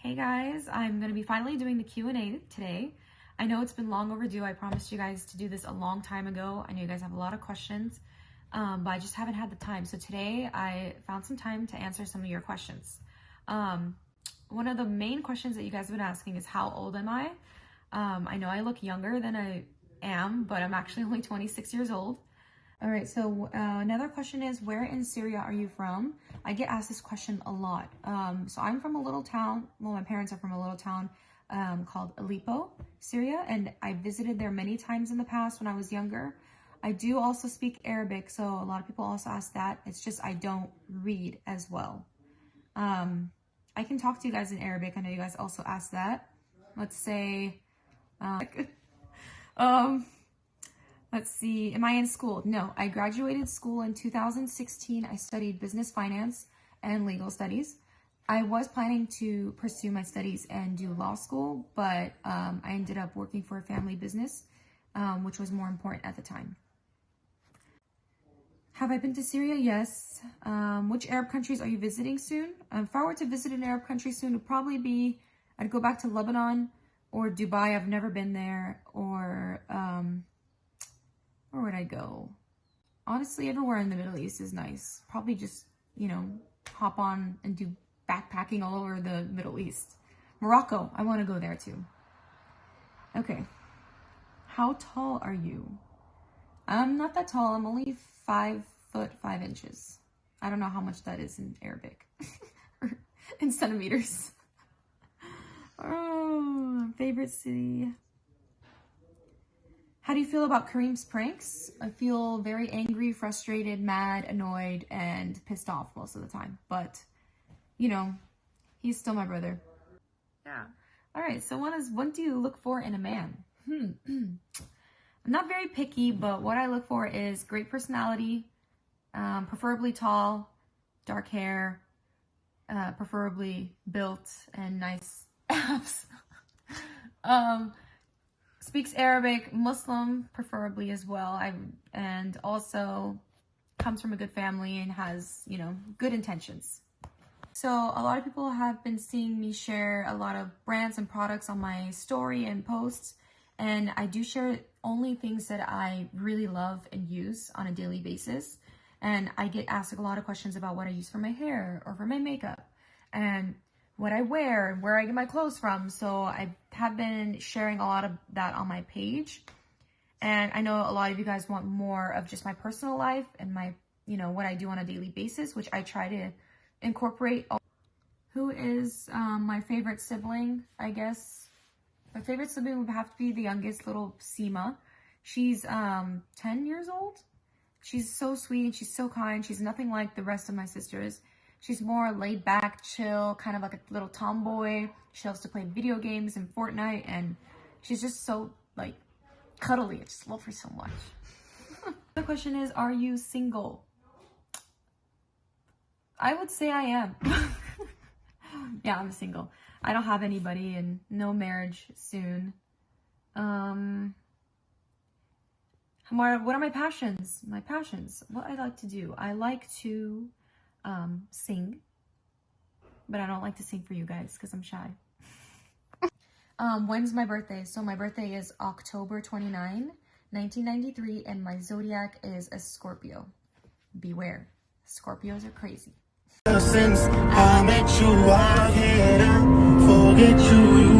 Hey guys, I'm going to be finally doing the Q&A today. I know it's been long overdue. I promised you guys to do this a long time ago. I know you guys have a lot of questions, um, but I just haven't had the time. So today I found some time to answer some of your questions. Um, one of the main questions that you guys have been asking is how old am I? Um, I know I look younger than I am, but I'm actually only 26 years old. All right, so uh, another question is, where in Syria are you from? I get asked this question a lot. Um, so I'm from a little town, well, my parents are from a little town um, called Aleppo, Syria, and I visited there many times in the past when I was younger. I do also speak Arabic, so a lot of people also ask that. It's just I don't read as well. Um, I can talk to you guys in Arabic. I know you guys also asked that. Let's say, uh, um, Let's see, am I in school? No, I graduated school in 2016. I studied business finance and legal studies. I was planning to pursue my studies and do law school, but um, I ended up working for a family business, um, which was more important at the time. Have I been to Syria? Yes. Um, which Arab countries are you visiting soon? Um, if I were to visit an Arab country soon, it would probably be, I'd go back to Lebanon or Dubai. I've never been there. Or I go? Honestly, everywhere in the Middle East is nice. Probably just, you know, hop on and do backpacking all over the Middle East. Morocco, I want to go there too. Okay. How tall are you? I'm not that tall. I'm only five foot five inches. I don't know how much that is in Arabic. in centimeters. oh, favorite city. How do you feel about Kareem's pranks? I feel very angry, frustrated, mad, annoyed, and pissed off most of the time. But, you know, he's still my brother. Yeah. All right, so what is what do you look for in a man? Hmm. I'm not very picky, but what I look for is great personality, um, preferably tall, dark hair, uh, preferably built and nice abs. um, speaks Arabic, Muslim preferably as well, I, and also comes from a good family and has, you know, good intentions. So a lot of people have been seeing me share a lot of brands and products on my story and posts, and I do share only things that I really love and use on a daily basis. And I get asked a lot of questions about what I use for my hair or for my makeup. And what I wear and where I get my clothes from. So I have been sharing a lot of that on my page. And I know a lot of you guys want more of just my personal life and my, you know, what I do on a daily basis, which I try to incorporate. Who is um, my favorite sibling, I guess? My favorite sibling would have to be the youngest little Seema. She's um, 10 years old. She's so sweet. She's so kind. She's nothing like the rest of my sisters. She's more laid back, chill, kind of like a little tomboy. She loves to play video games and Fortnite, and she's just so, like, cuddly. I just love her so much. the question is, are you single? I would say I am. yeah, I'm single. I don't have anybody and no marriage soon. Um, what are my passions? My passions, what I like to do. I like to um, sing, but I don't like to sing for you guys because I'm shy. um, when's my birthday? So my birthday is October 29, 1993, and my zodiac is a Scorpio. Beware, Scorpios are crazy. Since I met you, I forget you.